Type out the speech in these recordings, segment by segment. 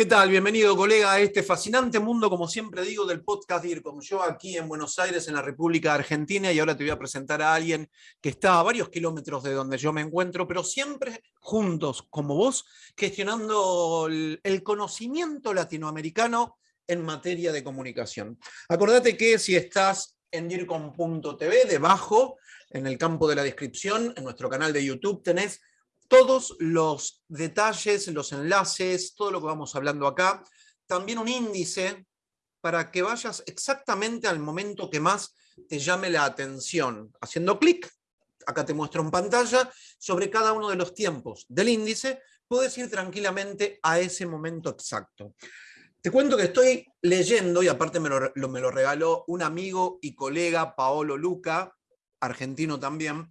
¿Qué tal? Bienvenido, colega, a este fascinante mundo, como siempre digo, del podcast DIRCOM. Yo aquí en Buenos Aires, en la República Argentina, y ahora te voy a presentar a alguien que está a varios kilómetros de donde yo me encuentro, pero siempre juntos, como vos, gestionando el conocimiento latinoamericano en materia de comunicación. Acordate que si estás en DIRCOM.tv, debajo, en el campo de la descripción, en nuestro canal de YouTube, tenés todos los detalles, los enlaces, todo lo que vamos hablando acá. También un índice para que vayas exactamente al momento que más te llame la atención. Haciendo clic, acá te muestro en pantalla, sobre cada uno de los tiempos del índice, puedes ir tranquilamente a ese momento exacto. Te cuento que estoy leyendo, y aparte me lo, me lo regaló un amigo y colega, Paolo Luca, argentino también,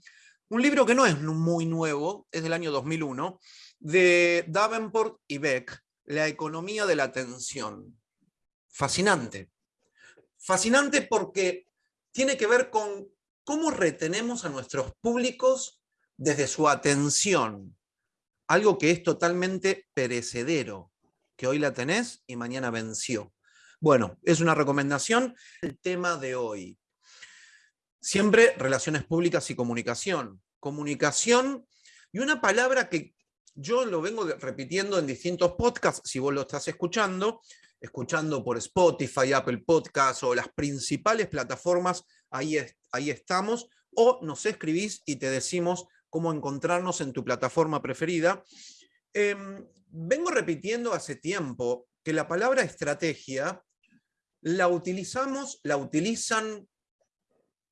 un libro que no es muy nuevo, es del año 2001, de Davenport y Beck, La economía de la atención. Fascinante. Fascinante porque tiene que ver con cómo retenemos a nuestros públicos desde su atención. Algo que es totalmente perecedero, que hoy la tenés y mañana venció. Bueno, es una recomendación el tema de hoy. Siempre relaciones públicas y comunicación. Comunicación y una palabra que yo lo vengo repitiendo en distintos podcasts, si vos lo estás escuchando, escuchando por Spotify, Apple Podcasts o las principales plataformas, ahí, ahí estamos, o nos escribís y te decimos cómo encontrarnos en tu plataforma preferida. Em, vengo repitiendo hace tiempo que la palabra estrategia la utilizamos, la utilizan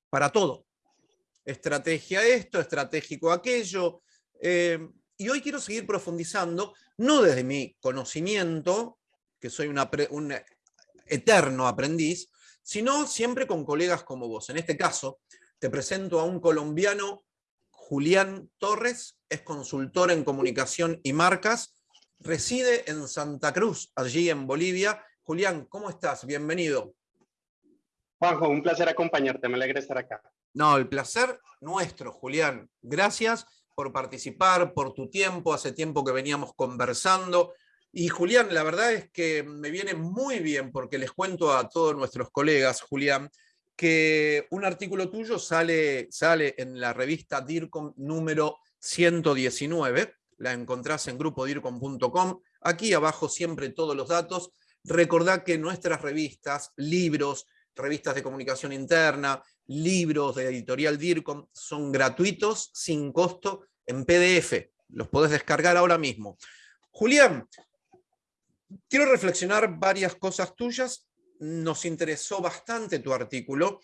para todo. Estrategia esto, estratégico aquello. Eh, y hoy quiero seguir profundizando, no desde mi conocimiento, que soy un eterno aprendiz, sino siempre con colegas como vos. En este caso, te presento a un colombiano, Julián Torres, es consultor en comunicación y marcas, reside en Santa Cruz, allí en Bolivia. Julián, ¿cómo estás? Bienvenido. Juanjo, un placer acompañarte, me alegra estar acá. No, el placer nuestro, Julián. Gracias por participar, por tu tiempo, hace tiempo que veníamos conversando. Y Julián, la verdad es que me viene muy bien porque les cuento a todos nuestros colegas, Julián, que un artículo tuyo sale, sale en la revista DIRCOM número 119, la encontrás en grupodircom.com, aquí abajo siempre todos los datos. Recordad que nuestras revistas, libros, revistas de comunicación interna, libros de editorial DIRCOM, son gratuitos, sin costo, en PDF. Los podés descargar ahora mismo. Julián, quiero reflexionar varias cosas tuyas. Nos interesó bastante tu artículo.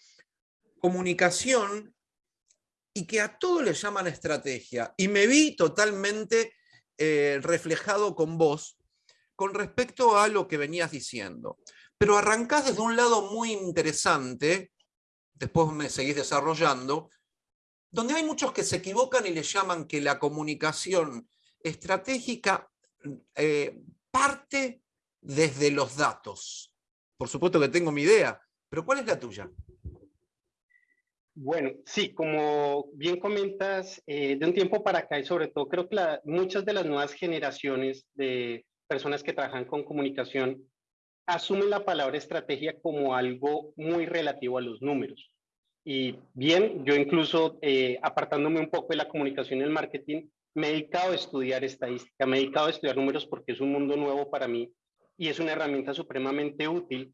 Comunicación y que a todo le llaman estrategia. Y me vi totalmente eh, reflejado con vos con respecto a lo que venías diciendo. Pero arrancás desde un lado muy interesante, después me seguís desarrollando, donde hay muchos que se equivocan y le llaman que la comunicación estratégica eh, parte desde los datos. Por supuesto que tengo mi idea, pero ¿cuál es la tuya? Bueno, sí, como bien comentas, eh, de un tiempo para acá y sobre todo creo que muchas de las nuevas generaciones de personas que trabajan con comunicación asumen la palabra estrategia como algo muy relativo a los números. Y bien, yo incluso eh, apartándome un poco de la comunicación y el marketing, me he dedicado a estudiar estadística, me he dedicado a estudiar números porque es un mundo nuevo para mí y es una herramienta supremamente útil,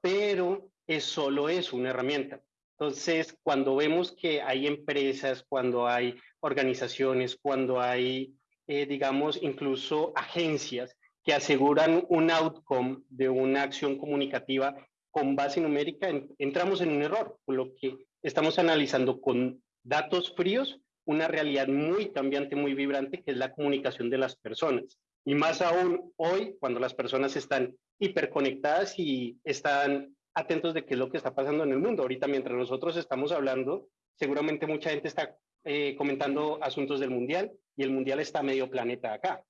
pero es solo eso, una herramienta. Entonces, cuando vemos que hay empresas, cuando hay organizaciones, cuando hay, eh, digamos, incluso agencias que aseguran un outcome de una acción comunicativa con base numérica, entramos en un error, por lo que estamos analizando con datos fríos una realidad muy cambiante, muy vibrante, que es la comunicación de las personas. Y más aún hoy, cuando las personas están hiperconectadas y están atentos de qué es lo que está pasando en el mundo. Ahorita, mientras nosotros estamos hablando, seguramente mucha gente está eh, comentando asuntos del mundial y el mundial está medio planeta acá.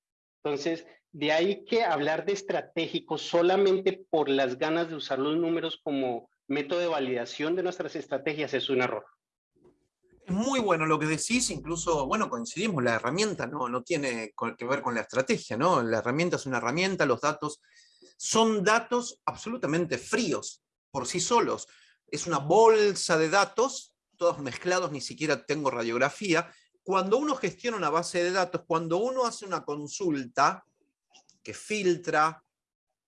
Entonces, de ahí que hablar de estratégico solamente por las ganas de usar los números como método de validación de nuestras estrategias es un error. Es muy bueno lo que decís, incluso, bueno, coincidimos, la herramienta no, no tiene que ver con la estrategia, ¿no? La herramienta es una herramienta, los datos son datos absolutamente fríos por sí solos. Es una bolsa de datos, todos mezclados, ni siquiera tengo radiografía. Cuando uno gestiona una base de datos, cuando uno hace una consulta que filtra,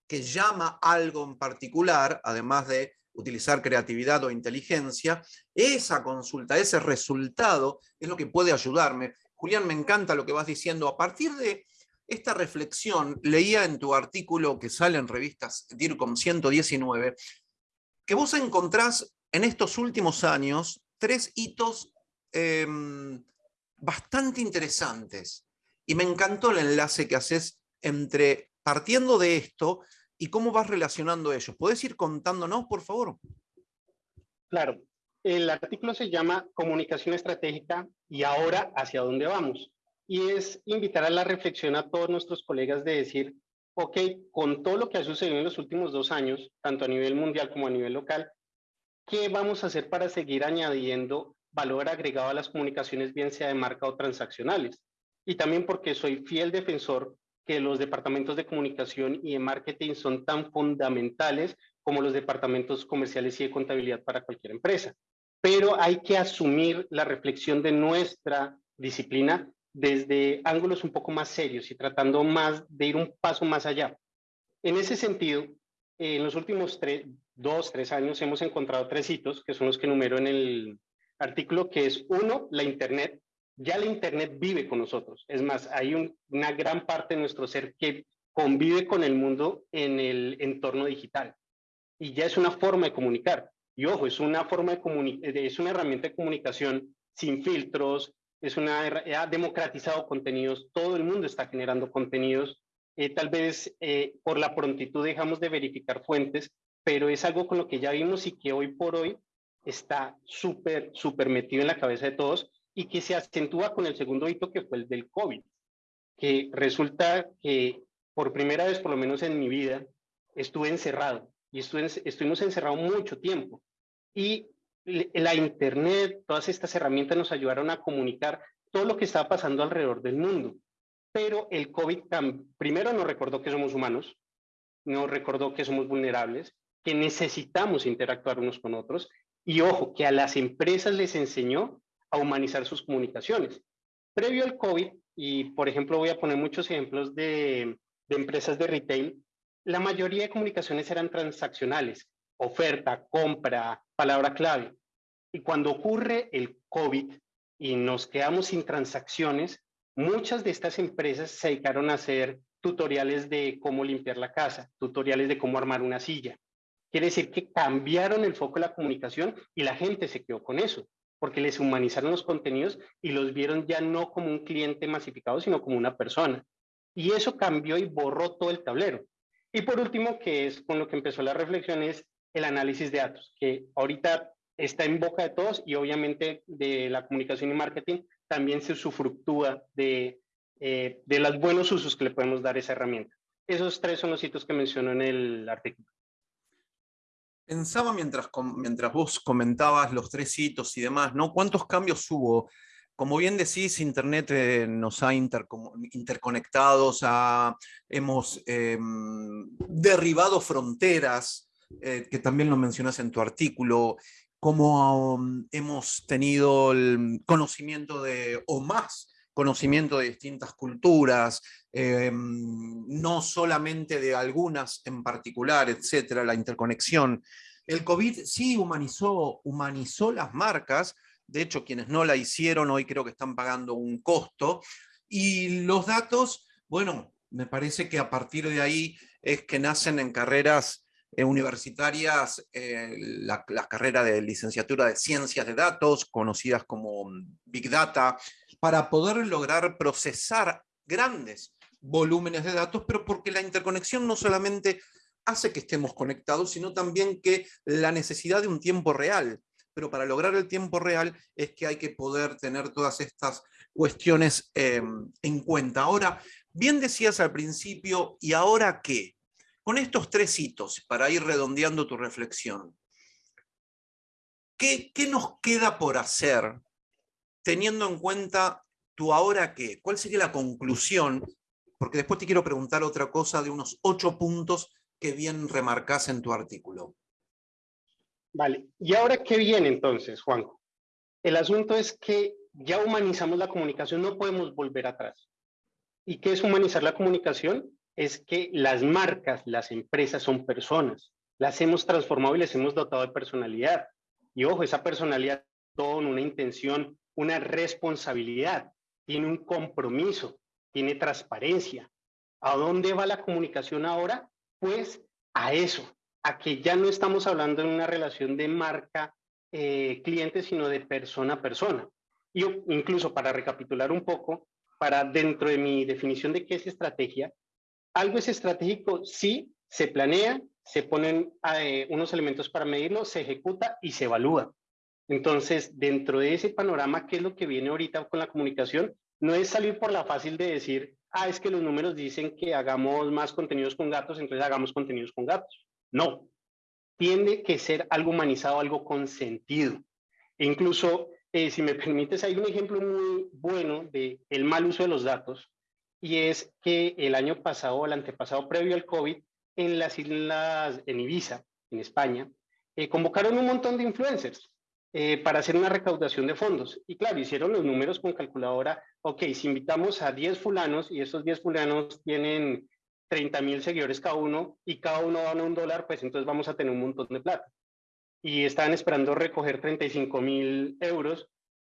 que llama algo en particular, además de utilizar creatividad o inteligencia, esa consulta, ese resultado es lo que puede ayudarme. Julián, me encanta lo que vas diciendo. A partir de esta reflexión, leía en tu artículo que sale en revistas DIRCOM 119, que vos encontrás en estos últimos años tres hitos em, bastante interesantes. Y me encantó el enlace que haces entre, partiendo de esto, y cómo vas relacionando ellos. ¿Puedes ir contándonos, por favor? Claro. El artículo se llama Comunicación Estratégica y ahora hacia dónde vamos. Y es invitar a la reflexión a todos nuestros colegas de decir, ok, con todo lo que ha sucedido en los últimos dos años, tanto a nivel mundial como a nivel local, ¿qué vamos a hacer para seguir añadiendo valor agregado a las comunicaciones, bien sea de marca o transaccionales? Y también porque soy fiel defensor que los departamentos de comunicación y de marketing son tan fundamentales como los departamentos comerciales y de contabilidad para cualquier empresa. Pero hay que asumir la reflexión de nuestra disciplina desde ángulos un poco más serios y tratando más de ir un paso más allá. En ese sentido, en los últimos tres, dos, tres años hemos encontrado tres hitos, que son los que numero en el artículo, que es uno, la Internet, ya la Internet vive con nosotros. Es más, hay una gran parte de nuestro ser que convive con el mundo en el entorno digital. Y ya es una forma de comunicar. Y ojo, es una forma de es una herramienta de comunicación sin filtros, es una ha democratizado contenidos, todo el mundo está generando contenidos. Eh, tal vez eh, por la prontitud dejamos de verificar fuentes, pero es algo con lo que ya vimos y que hoy por hoy está súper, súper metido en la cabeza de todos y que se acentúa con el segundo hito que fue el del COVID, que resulta que por primera vez, por lo menos en mi vida, estuve encerrado y estuve, estuvimos encerrados mucho tiempo. Y la Internet, todas estas herramientas nos ayudaron a comunicar todo lo que estaba pasando alrededor del mundo. Pero el COVID primero nos recordó que somos humanos, nos recordó que somos vulnerables, que necesitamos interactuar unos con otros y ojo, que a las empresas les enseñó a humanizar sus comunicaciones. Previo al COVID, y por ejemplo voy a poner muchos ejemplos de, empresas de retail, la mayoría de comunicaciones eran transaccionales, oferta, compra, palabra clave. Y cuando ocurre el COVID y nos quedamos sin transacciones, muchas de estas empresas se dedicaron a hacer tutoriales de cómo limpiar la casa, tutoriales de cómo armar una silla. Quiere decir que cambiaron el foco de la comunicación y la gente se quedó con eso porque les humanizaron los contenidos y los vieron ya no como un cliente masificado, sino como una persona. Y eso cambió y borró todo el tablero. Y por último, que es con lo que empezó la reflexión, es el análisis de datos, que ahorita está en boca de todos y obviamente de la comunicación y marketing también se usufructúa de, eh, de los buenos usos que le podemos dar a esa herramienta. Esos tres son los hitos que menciono en el artículo. Pensaba mientras, mientras vos comentabas los tres hitos y demás, ¿no? ¿Cuántos cambios hubo? Como bien decís, Internet eh, nos ha interconectado, hemos em, derribado fronteras, eh, que también lo mencionas en tu artículo, como um, hemos tenido el conocimiento de, o más conocimiento de distintas culturas, em, no solamente de algunas en particular, etcétera, la interconexión. El COVID sí humanizó, humanizó las marcas, de hecho quienes no la hicieron hoy creo que están pagando un costo, y los datos, bueno, me parece que a partir de ahí es que nacen en carreras eh, universitarias, eh, la, la, carrera de licenciatura de ciencias de datos, conocidas como Big Data, para poder lograr procesar grandes volúmenes de datos, pero porque la interconexión no solamente hace que estemos conectados, sino también que la necesidad de un tiempo real. Pero para lograr el tiempo real es que hay que poder tener todas estas cuestiones em, en cuenta. Ahora, bien decías al principio, ¿y ahora qué? Con estos tres hitos, para ir redondeando tu reflexión, ¿qué, qué nos queda por hacer teniendo en cuenta tu ahora qué, ¿cuál sería la conclusión? Porque después te quiero preguntar otra cosa de unos ocho puntos que bien remarcas en tu artículo. Vale, ¿y ahora qué viene entonces, Juanjo? El asunto es que ya humanizamos la comunicación, no podemos volver atrás. ¿Y qué es humanizar la comunicación? Es que las marcas, las empresas son personas, las hemos transformado y les hemos dotado de personalidad. Y ojo, esa personalidad con una intención, una responsabilidad, tiene un compromiso, tiene transparencia. ¿A dónde va la comunicación ahora? Pues a eso, a que ya no estamos hablando de una relación de marca eh, cliente, sino de persona a persona. Y incluso para recapitular un poco, para dentro de mi definición de qué es estrategia, algo es estratégico si se planea, se ponen eh, unos elementos para medirlo, se ejecuta y se evalúa. Entonces, dentro de ese panorama, ¿qué es lo que viene ahorita con la comunicación? No es salir por la fácil de decir, ah, es que los números dicen que hagamos más contenidos con gatos, entonces hagamos contenidos con gatos. No, tiene que ser algo humanizado, algo con sentido. E incluso, eh, si me permites, hay un ejemplo muy bueno de el mal uso de los datos, y es que el año pasado, el antepasado previo al COVID, en las islas, en Ibiza, en España, eh, convocaron un montón de influencers eh, para hacer una recaudación de fondos. Y claro, hicieron los números con calculadora, ok, si invitamos a 10 fulanos y esos 10 fulanos tienen 30 mil seguidores cada uno y cada uno a un dólar, pues entonces vamos a tener un montón de plata. Y estaban esperando recoger 35 mil euros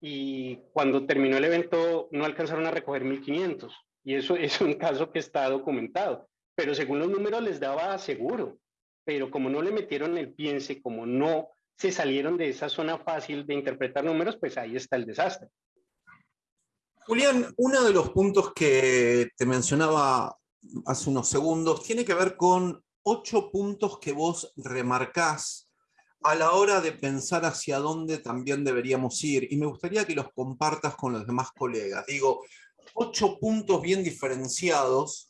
y cuando terminó el evento no alcanzaron a recoger 1.500. Y eso es un caso que está documentado. Pero según los números les daba seguro. Pero como no le metieron el piense, como no se salieron de esa zona fácil de interpretar números, pues ahí está el desastre. Julián, uno de los puntos que te mencionaba hace unos segundos, tiene que ver con ocho puntos que vos remarcás a la hora de pensar hacia dónde también deberíamos ir, y me gustaría que los compartas con los demás colegas. Digo, ocho puntos bien diferenciados,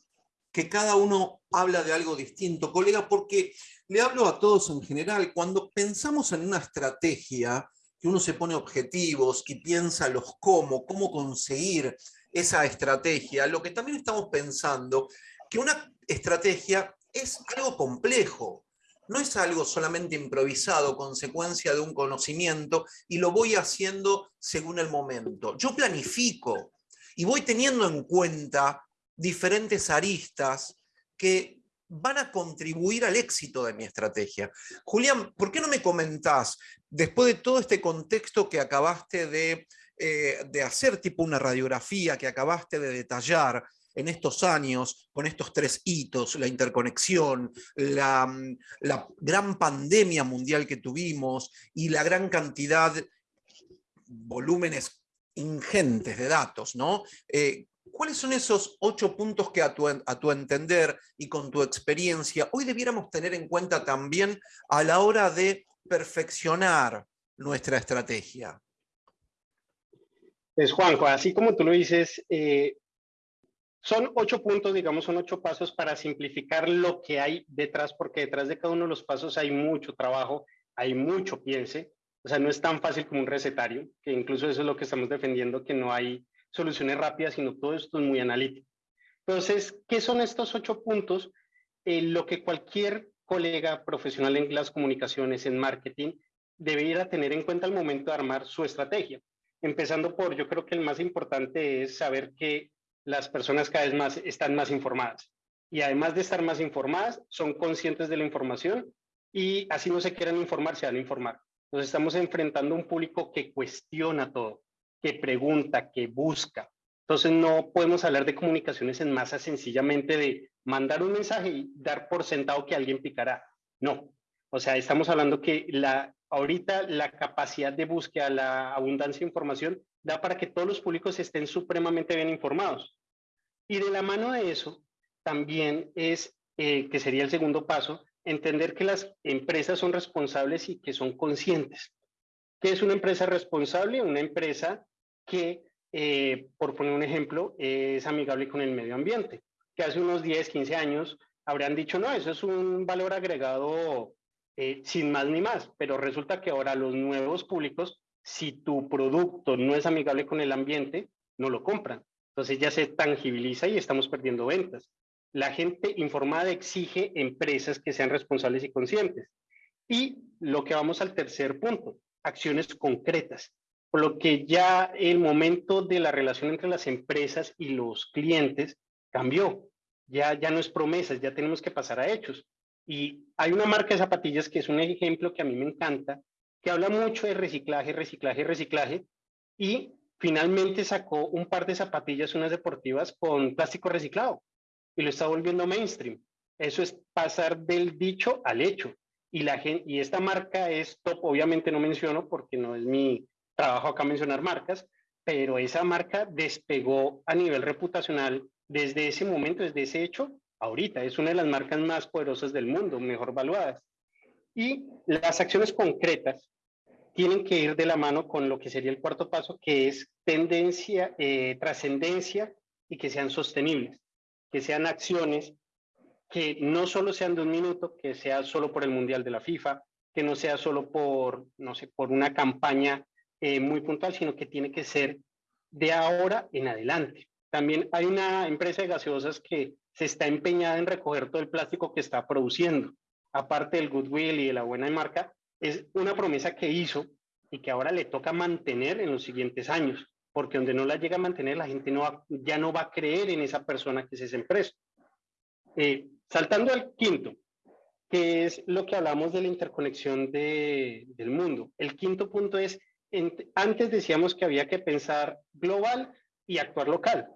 que cada uno habla de algo distinto. Colega, porque le hablo a todos en general, cuando pensamos en una estrategia, que uno se pone objetivos, y piensa los cómo, cómo conseguir esa estrategia, lo que también estamos pensando, que una estrategia es algo complejo, no es algo solamente improvisado, consecuencia de un conocimiento, y lo voy haciendo según el momento. Yo planifico y voy teniendo en cuenta diferentes aristas que van a contribuir al éxito de mi estrategia. Julián, ¿por qué no me comentás, después de todo este contexto que acabaste de eh, de hacer tipo una radiografía que acabaste de detallar en estos años, con estos tres hitos, la interconexión, la, gran pandemia mundial que tuvimos y la gran cantidad, volúmenes ingentes de datos, ¿no? Eh, ¿Cuáles son esos ocho puntos que a tu, a tu, entender y con tu experiencia hoy debiéramos tener en cuenta también a la hora de perfeccionar nuestra estrategia? Pues Juanjo, así como tú lo dices, eh, son ocho puntos, digamos, son ocho pasos para simplificar lo que hay detrás, porque detrás de cada uno de los pasos hay mucho trabajo, hay mucho piense, o sea, no es tan fácil como un recetario, que incluso eso es lo que estamos defendiendo, que no hay soluciones rápidas, sino todo esto es muy analítico. Entonces, ¿qué son estos ocho puntos? Eh, lo que cualquier colega profesional en las comunicaciones, en marketing, debería tener en cuenta al momento de armar su estrategia. Empezando por, yo creo que el más importante es saber que las personas cada vez más están más informadas. Y además de estar más informadas, son conscientes de la información y así no se quieran informar, se van a informar. Nos estamos enfrentando a un público que cuestiona todo, que pregunta, que busca. Entonces no podemos hablar de comunicaciones en masa sencillamente de mandar un mensaje y dar por sentado que alguien picará. No. O sea, estamos hablando que la ahorita la capacidad de búsqueda, la abundancia de información, da para que todos los públicos estén supremamente bien informados. Y de la mano de eso, también es, eh, que sería el segundo paso, entender que las empresas son responsables y que son conscientes. ¿Qué es una empresa responsable? Una empresa que, eh, por poner un ejemplo, es amigable con el medio ambiente, que hace unos 10, 15 años habrían dicho, no, eso es un valor agregado eh, sin más ni más, pero resulta que ahora los nuevos públicos si tu producto no es amigable con el ambiente, no lo compran. Entonces ya se tangibiliza y estamos perdiendo ventas. La gente informada exige empresas que sean responsables y conscientes. Y lo que vamos al tercer punto, acciones concretas. Por lo que ya el momento de la relación entre las empresas y los clientes cambió. Ya, ya no es promesas, ya tenemos que pasar a hechos. Y hay una marca de zapatillas que es un ejemplo que a mí me encanta, que habla mucho de reciclaje, reciclaje, reciclaje, y finalmente sacó un par de zapatillas, unas deportivas, con plástico reciclado, y lo está volviendo mainstream. Eso es pasar del dicho al hecho. Y, la y esta marca es top, obviamente no menciono porque no es mi trabajo acá mencionar marcas, pero esa marca despegó a nivel reputacional desde ese momento, desde ese hecho, ahorita. Es una de las marcas más poderosas del mundo, mejor valuadas. Y las acciones concretas tienen que ir de la mano con lo que sería el cuarto paso, que es tendencia, eh, trascendencia y que sean sostenibles, que sean acciones que no solo sean de un minuto, que sea solo por el Mundial de la FIFA, que no sea solo por, no sé, por una campaña eh, muy puntual, sino que tiene que ser de ahora en adelante. También hay una empresa de gaseosas que se está empeñada en recoger todo el plástico que está produciendo. Aparte del goodwill y de la buena marca, es una promesa que hizo y que ahora le toca mantener en los siguientes años, porque donde no la llega a mantener, la gente no ya no va a creer en esa persona que es esa empresa. Eh, saltando al quinto, que es lo que hablamos de la interconexión de, del mundo. El quinto punto es, antes decíamos que había que pensar global y actuar local.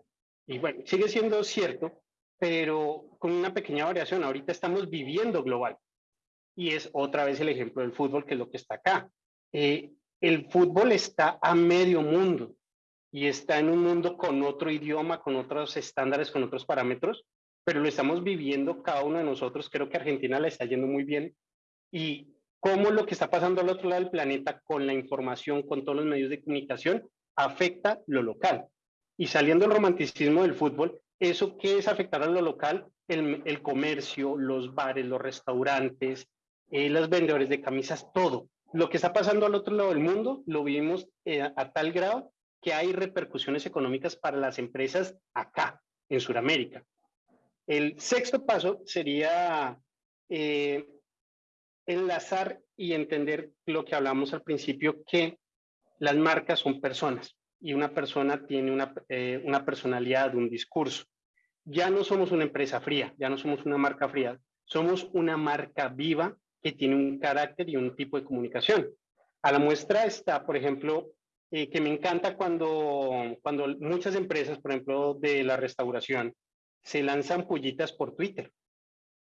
Y bueno, sigue siendo cierto, pero con una pequeña variación. Ahorita estamos viviendo global y es otra vez el ejemplo del fútbol, que es lo que está acá. Eh, el fútbol está a medio mundo y está en un mundo con otro idioma, con otros estándares, con otros parámetros, pero lo estamos viviendo cada uno de nosotros. Creo que Argentina le está yendo muy bien y cómo lo que está pasando al otro lado del planeta con la información, con todos los medios de comunicación, afecta lo local. Y saliendo del romanticismo del fútbol, ¿eso qué es afectar a lo local? El, el comercio, los bares, los restaurantes, eh, los vendedores de camisas, todo. Lo que está pasando al otro lado del mundo lo vimos eh, a tal grado que hay repercusiones económicas para las empresas acá, en Sudamérica. El sexto paso sería eh, enlazar y entender lo que hablamos al principio, que las marcas son personas y una persona tiene una, una personalidad, un discurso. Ya no somos una empresa fría, ya no somos una marca fría, somos una marca viva que tiene un carácter y un tipo de comunicación. A la muestra está, por ejemplo, eh, que me encanta cuando, cuando muchas empresas, por ejemplo, de la restauración, se lanzan pullitas por Twitter.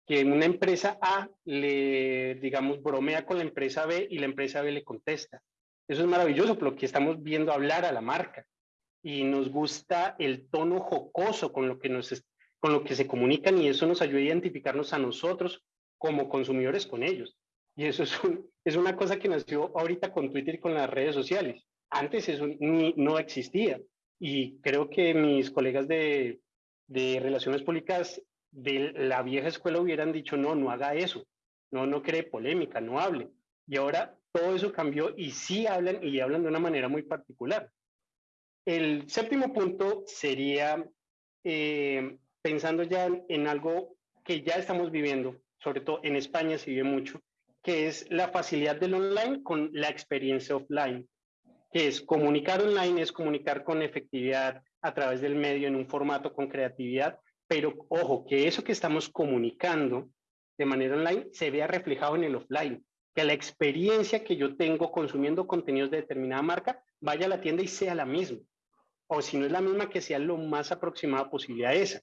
Que una empresa A le, digamos, bromea con la empresa B y la empresa B le contesta. Eso es maravilloso, porque estamos viendo hablar a la marca. Y nos gusta el tono jocoso con lo que, con lo que se comunican y eso nos ayuda a identificarnos a nosotros como consumidores con ellos. Y eso es, es una cosa que nació ahorita con Twitter y con las redes sociales. Antes eso no existía. Y creo que mis colegas de, de relaciones públicas de la vieja escuela hubieran dicho, no, no haga eso, no, no cree polémica, no hable. Y ahora todo eso cambió y sí hablan y hablan de una manera muy particular. El séptimo punto sería, eh, pensando ya en algo que ya estamos viviendo, sobre todo en España se vive mucho, que es la facilidad del online con la experiencia offline, que es comunicar online, es comunicar con efectividad a través del medio en un formato con creatividad, pero ojo, que eso que estamos comunicando de manera online se vea reflejado en el offline, que la experiencia que yo tengo consumiendo contenidos de determinada marca vaya a la tienda y sea la misma, o si no es la misma, que sea lo más aproximada posible a esa.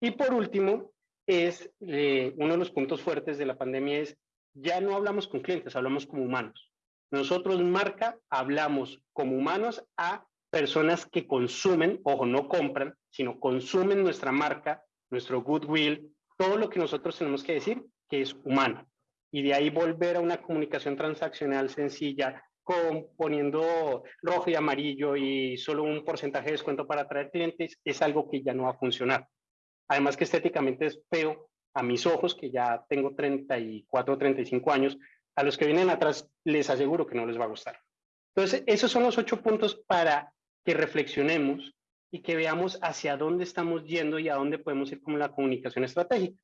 Y por último, es eh, uno de los puntos fuertes de la pandemia es ya no hablamos con clientes, hablamos como humanos. Nosotros, marca, hablamos como humanos a personas que consumen, ojo, no compran, sino consumen nuestra marca, nuestro goodwill, todo lo que nosotros tenemos que decir que es humano. Y de ahí volver a una comunicación transaccional sencilla, con, poniendo rojo y amarillo y solo un porcentaje de descuento para atraer clientes, es algo que ya no va a funcionar. Además que estéticamente es feo a mis ojos, que ya tengo 34 o 35 años, a los que vienen atrás les aseguro que no les va a gustar. Entonces, esos son los ocho puntos para que reflexionemos y que veamos hacia dónde estamos yendo y a dónde podemos ir con la comunicación estratégica.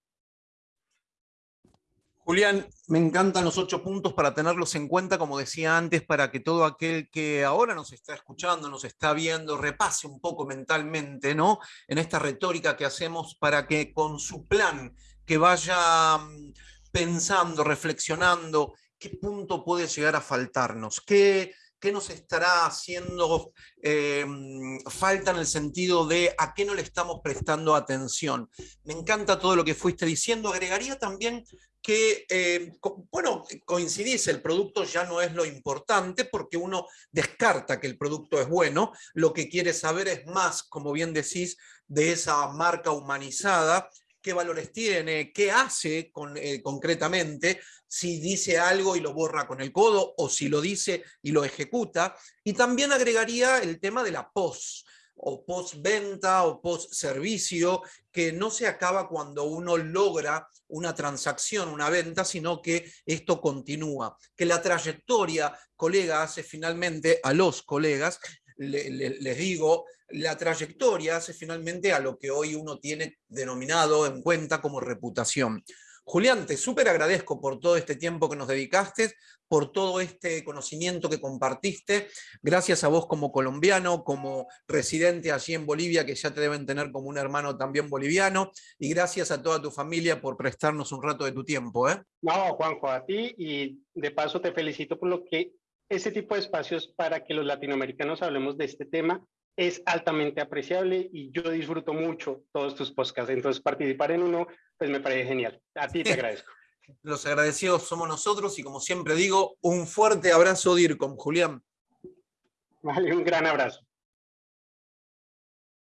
Julián, me encantan los ocho puntos para tenerlos en cuenta, como decía antes, para que todo aquel que ahora nos está escuchando, nos está viendo, repase un poco mentalmente, ¿no? En esta retórica que hacemos para que con su plan, que vaya mm, pensando, reflexionando, qué punto puede llegar a faltarnos, qué, qué nos estará haciendo eh, falta en el sentido de a qué no le estamos prestando atención. Me encanta todo lo que fuiste diciendo. Agregaría también que, eh, bueno, coincidís, el producto ya no es lo importante porque uno descarta que el producto es bueno, lo que quiere saber es más, como bien decís, de esa marca humanizada qué valores tiene, qué hace con, eh, concretamente, si dice algo y lo borra con el codo o si lo dice y lo ejecuta. Y también agregaría el tema de la post o post-venta o post-servicio, que no se acaba cuando uno logra una transacción, una venta, sino que esto continúa. Que la trayectoria, colega, hace finalmente a los colegas, les digo, la trayectoria hace finalmente a lo que hoy uno tiene denominado en cuenta como reputación. Julián, te súper agradezco por todo este tiempo que nos dedicaste, por todo este conocimiento que compartiste. Gracias a vos como colombiano, como residente allí en Bolivia, que ya te deben tener como un hermano también boliviano. Y gracias a toda tu familia por prestarnos un rato de tu tiempo. ¿eh? No, Juanjo, a ti y de paso te felicito por lo que ese tipo de espacios para que los latinoamericanos hablemos de este tema es altamente apreciable y yo disfruto mucho todos tus podcasts. Entonces, participar en uno, pues me parece genial. A ti te agradezco. Los agradecidos somos nosotros y como siempre digo, un fuerte abrazo, DIRCOM, Julián. Vale, un gran abrazo.